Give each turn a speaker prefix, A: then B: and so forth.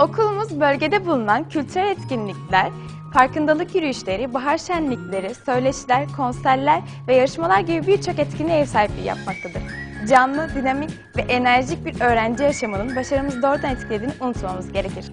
A: Okulumuz bölgede bulunan kültürel etkinlikler, farkındalık yürüyüşleri, bahar şenlikleri, söyleşiler, konserler ve yarışmalar gibi birçok etkinliğe ev sahipliği yapmaktadır. Canlı, dinamik ve enerjik bir öğrenci yaşamının başarımızı doğrudan etkilediğini unutmamamız gerekir.